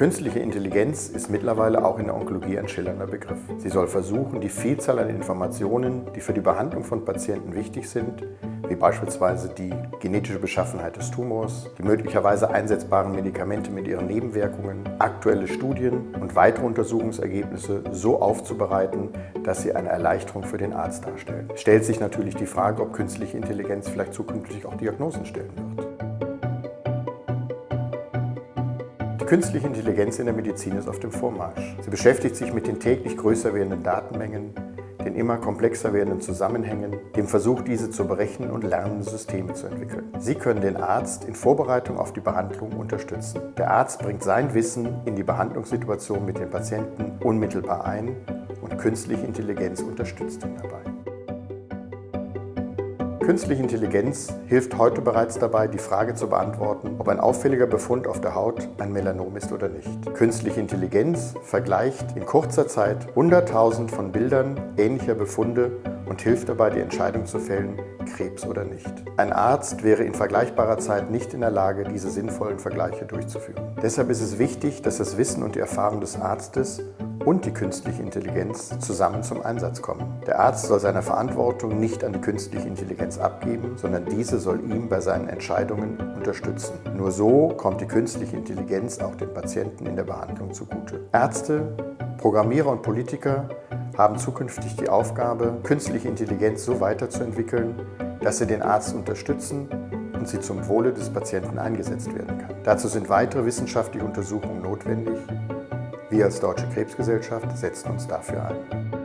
Künstliche Intelligenz ist mittlerweile auch in der Onkologie ein schillernder Begriff. Sie soll versuchen, die Vielzahl an Informationen, die für die Behandlung von Patienten wichtig sind, wie beispielsweise die genetische Beschaffenheit des Tumors, die möglicherweise einsetzbaren Medikamente mit ihren Nebenwirkungen, aktuelle Studien und weitere Untersuchungsergebnisse so aufzubereiten, dass sie eine Erleichterung für den Arzt darstellen. Es stellt sich natürlich die Frage, ob künstliche Intelligenz vielleicht zukünftig auch Diagnosen stellen wird. Künstliche Intelligenz in der Medizin ist auf dem Vormarsch. Sie beschäftigt sich mit den täglich größer werdenden Datenmengen, den immer komplexer werdenden Zusammenhängen, dem Versuch, diese zu berechnen und lernende Systeme zu entwickeln. Sie können den Arzt in Vorbereitung auf die Behandlung unterstützen. Der Arzt bringt sein Wissen in die Behandlungssituation mit den Patienten unmittelbar ein und künstliche Intelligenz unterstützt ihn dabei. Künstliche Intelligenz hilft heute bereits dabei, die Frage zu beantworten, ob ein auffälliger Befund auf der Haut ein Melanom ist oder nicht. Künstliche Intelligenz vergleicht in kurzer Zeit 100.000 von Bildern ähnlicher Befunde und hilft dabei, die Entscheidung zu fällen, Krebs oder nicht. Ein Arzt wäre in vergleichbarer Zeit nicht in der Lage, diese sinnvollen Vergleiche durchzuführen. Deshalb ist es wichtig, dass das Wissen und die Erfahrung des Arztes und die künstliche Intelligenz zusammen zum Einsatz kommen. Der Arzt soll seine Verantwortung nicht an die künstliche Intelligenz abgeben, sondern diese soll ihm bei seinen Entscheidungen unterstützen. Nur so kommt die künstliche Intelligenz auch den Patienten in der Behandlung zugute. Ärzte, Programmierer und Politiker haben zukünftig die Aufgabe, künstliche Intelligenz so weiterzuentwickeln, dass sie den Arzt unterstützen und sie zum Wohle des Patienten eingesetzt werden kann. Dazu sind weitere wissenschaftliche Untersuchungen notwendig wir als Deutsche Krebsgesellschaft setzen uns dafür ein.